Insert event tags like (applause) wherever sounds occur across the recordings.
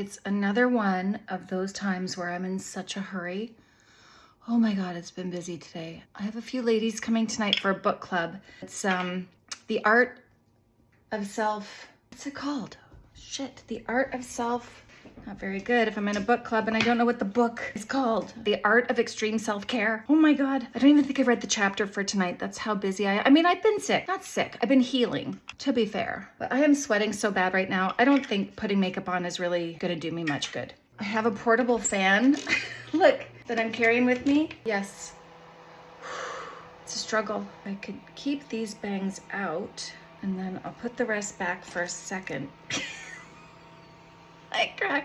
It's another one of those times where I'm in such a hurry. Oh my God, it's been busy today. I have a few ladies coming tonight for a book club. It's um, The Art of Self, what's it called? Shit, The Art of Self, not very good if I'm in a book club and I don't know what the book is called. The Art of Extreme Self-Care. Oh my God, I don't even think I read the chapter for tonight. That's how busy I, I mean, I've been sick, not sick. I've been healing, to be fair. But I am sweating so bad right now. I don't think putting makeup on is really gonna do me much good. I have a portable fan, (laughs) look, that I'm carrying with me. Yes, (sighs) it's a struggle. I could keep these bangs out and then I'll put the rest back for a second. (laughs)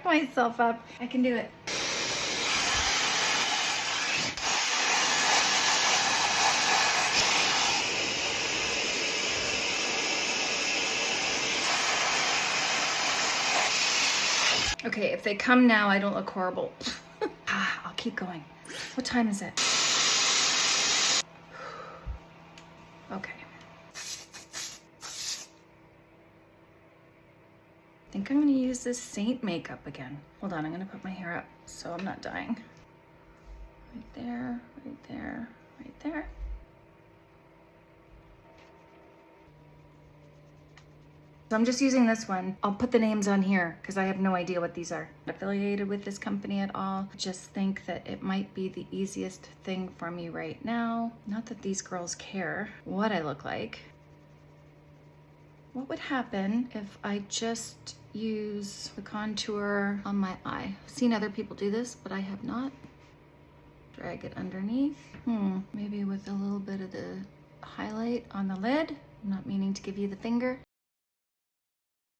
Myself up. I can do it. Okay, if they come now, I don't look horrible. (laughs) ah, I'll keep going. What time is it? (sighs) Okay. Think I'm gonna use this Saint makeup again. Hold on, I'm gonna put my hair up so I'm not dying. Right there, right there, right there. So I'm just using this one. I'll put the names on here because I have no idea what these are. Affiliated with this company at all. Just think that it might be the easiest thing for me right now. Not that these girls care what I look like. What would happen if I just use the contour on my eye? I've seen other people do this, but I have not. Drag it underneath. Hmm, maybe with a little bit of the highlight on the lid. I'm not meaning to give you the finger.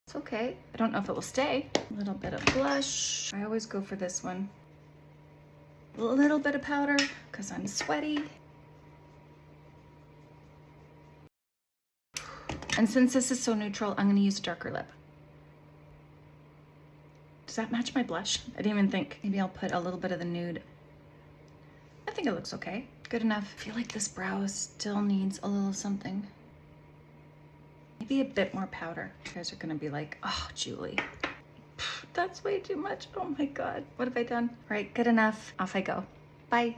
It's okay. I don't know if it will stay. A little bit of blush. I always go for this one. A little bit of powder because I'm sweaty. And since this is so neutral, I'm gonna use a darker lip. Does that match my blush? I didn't even think. Maybe I'll put a little bit of the nude. I think it looks okay. Good enough. I feel like this brow still needs a little something. Maybe a bit more powder. You guys are gonna be like, oh, Julie, that's way too much. Oh my God, what have I done? All right, good enough. Off I go. Bye.